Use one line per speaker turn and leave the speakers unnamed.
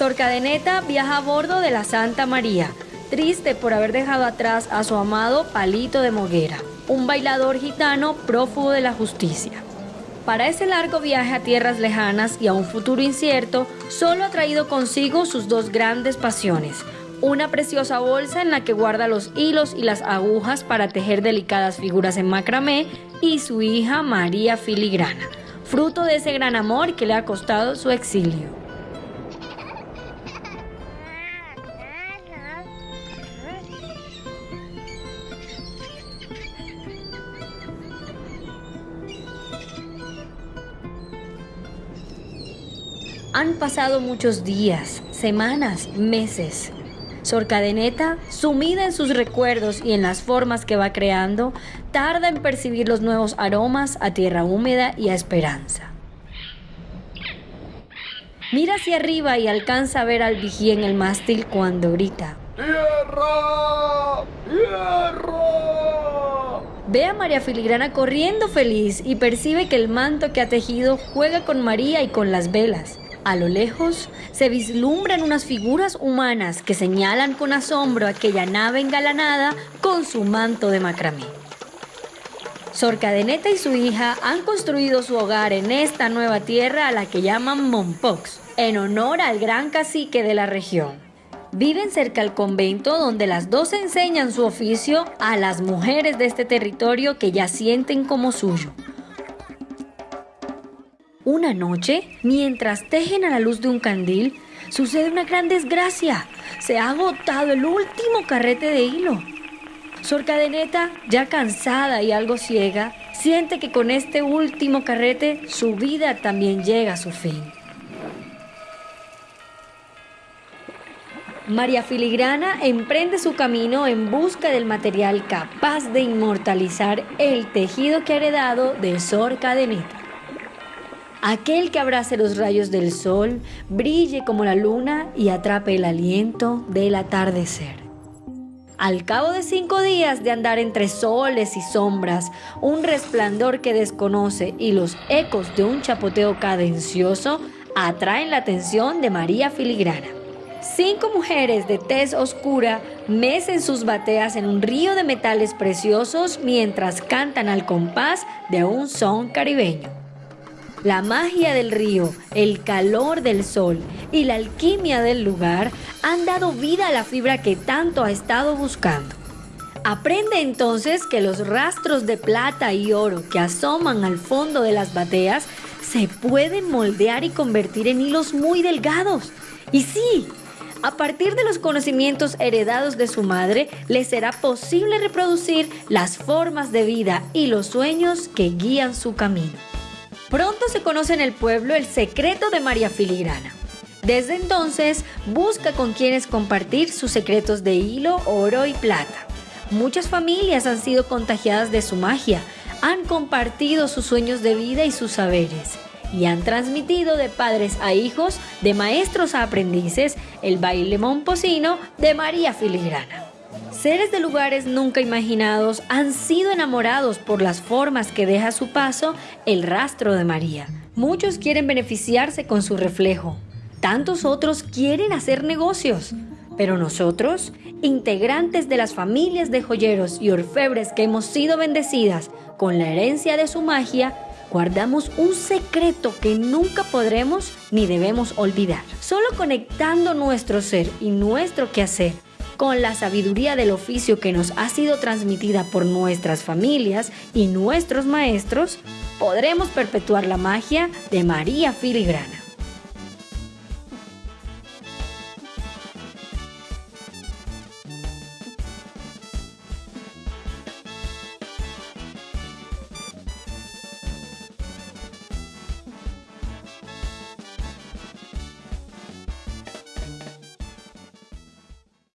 Sor Cadeneta viaja a bordo de la Santa María, triste por haber dejado atrás a su amado Palito de Moguera, un bailador gitano prófugo de la justicia. Para ese largo viaje a tierras lejanas y a un futuro incierto, solo ha traído consigo sus dos grandes pasiones, una preciosa bolsa en la que guarda los hilos y las agujas para tejer delicadas figuras en macramé y su hija María Filigrana, fruto de ese gran amor que le ha costado su exilio. Han pasado muchos días, semanas, meses. Sor Cadeneta, sumida en sus recuerdos y en las formas que va creando, tarda en percibir los nuevos aromas a tierra húmeda y a esperanza. Mira hacia arriba y alcanza a ver al vigía en el mástil cuando grita. ¡Tierra! ¡Tierra! Ve a María Filigrana corriendo feliz y percibe que el manto que ha tejido juega con María y con las velas. A lo lejos se vislumbran unas figuras humanas que señalan con asombro aquella nave engalanada con su manto de macramé. Sor Cadeneta y su hija han construido su hogar en esta nueva tierra a la que llaman Mompox, en honor al gran cacique de la región. Viven cerca al convento donde las dos enseñan su oficio a las mujeres de este territorio que ya sienten como suyo. Una noche, mientras tejen a la luz de un candil, sucede una gran desgracia. Se ha agotado el último carrete de hilo. Sor Cadeneta, ya cansada y algo ciega, siente que con este último carrete su vida también llega a su fin. María Filigrana emprende su camino en busca del material capaz de inmortalizar el tejido que ha heredado de Sor Cadeneta aquel que abrace los rayos del sol, brille como la luna y atrape el aliento del atardecer. Al cabo de cinco días de andar entre soles y sombras, un resplandor que desconoce y los ecos de un chapoteo cadencioso atraen la atención de María Filigrana. Cinco mujeres de tez oscura mecen sus bateas en un río de metales preciosos mientras cantan al compás de un son caribeño. La magia del río, el calor del sol y la alquimia del lugar han dado vida a la fibra que tanto ha estado buscando. Aprende entonces que los rastros de plata y oro que asoman al fondo de las bateas se pueden moldear y convertir en hilos muy delgados. Y sí, a partir de los conocimientos heredados de su madre, le será posible reproducir las formas de vida y los sueños que guían su camino. Pronto se conoce en el pueblo el secreto de María Filigrana. Desde entonces busca con quienes compartir sus secretos de hilo, oro y plata. Muchas familias han sido contagiadas de su magia, han compartido sus sueños de vida y sus saberes y han transmitido de padres a hijos, de maestros a aprendices, el baile momposino de María Filigrana. Seres de lugares nunca imaginados han sido enamorados por las formas que deja su paso el rastro de María. Muchos quieren beneficiarse con su reflejo. Tantos otros quieren hacer negocios. Pero nosotros, integrantes de las familias de joyeros y orfebres que hemos sido bendecidas con la herencia de su magia, guardamos un secreto que nunca podremos ni debemos olvidar. Solo conectando nuestro ser y nuestro quehacer con la sabiduría del oficio que nos ha sido transmitida por nuestras familias y nuestros maestros, podremos perpetuar la magia de María Filigrana.